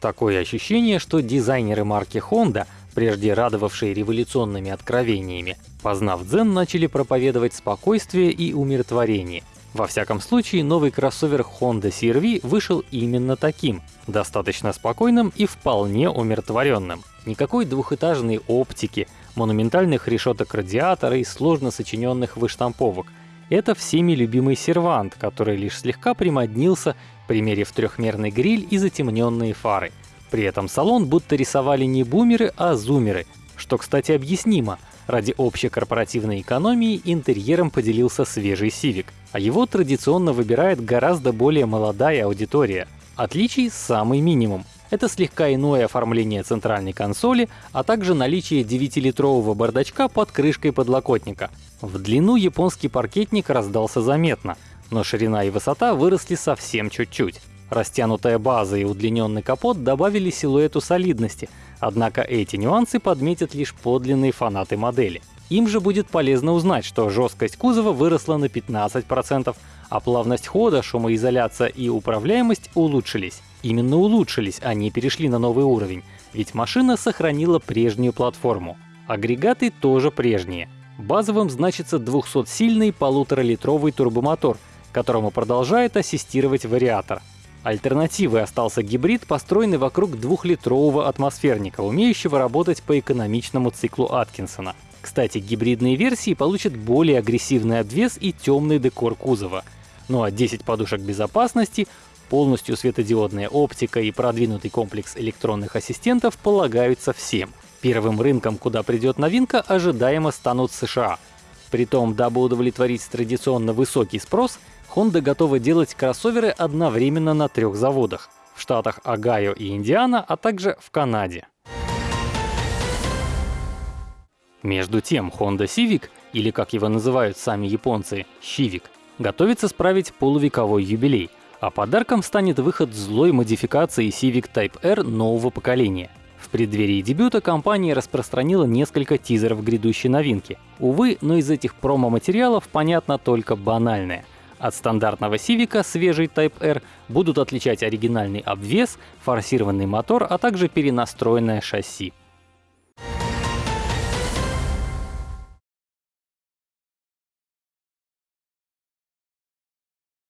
Такое ощущение, что дизайнеры марки Honda, прежде радовавшие революционными откровениями, познав дзен, начали проповедовать спокойствие и умиротворение. Во всяком случае, новый кроссовер Honda CR-V вышел именно таким, достаточно спокойным и вполне умиротворенным. Никакой двухэтажной оптики, монументальных решеток радиатора и сложно сочиненных выштамповок. Это всеми любимый сервант, который лишь слегка примоднился, примерив трехмерный гриль и затемненные фары. При этом салон будто рисовали не бумеры, а зумеры, что, кстати, объяснимо. Ради общей корпоративной экономии интерьером поделился свежий Civic, а его традиционно выбирает гораздо более молодая аудитория. Отличий самый минимум. Это слегка иное оформление центральной консоли, а также наличие 9-литрового бардачка под крышкой подлокотника. В длину японский паркетник раздался заметно, но ширина и высота выросли совсем чуть-чуть. Растянутая база и удлиненный капот добавили силуэту солидности, однако эти нюансы подметят лишь подлинные фанаты модели. Им же будет полезно узнать, что жесткость кузова выросла на 15%, а плавность хода, шумоизоляция и управляемость улучшились. Именно улучшились, а не перешли на новый уровень, ведь машина сохранила прежнюю платформу. Агрегаты тоже прежние. Базовым значится 200-сильный полуторалитровый турбомотор, которому продолжает ассистировать вариатор. Альтернативой остался гибрид, построенный вокруг двухлитрового атмосферника, умеющего работать по экономичному циклу Аткинсона. Кстати, гибридные версии получат более агрессивный обвес и темный декор кузова. Ну а 10 подушек безопасности, полностью светодиодная оптика и продвинутый комплекс электронных ассистентов полагаются всем. Первым рынком, куда придет новинка, ожидаемо станут США. Притом, дабы удовлетворить традиционно высокий спрос, Honda готова делать кроссоверы одновременно на трех заводах — в штатах Огайо и Индиана, а также в Канаде. Между тем, Honda Civic, или как его называют сами японцы, Civic, готовится справить полувековой юбилей, а подарком станет выход злой модификации Civic Type R нового поколения. В преддверии дебюта компания распространила несколько тизеров грядущей новинки. Увы, но из этих промо-материалов понятно только банальное — от стандартного Civic свежий Type R будут отличать оригинальный обвес, форсированный мотор, а также перенастроенное шасси.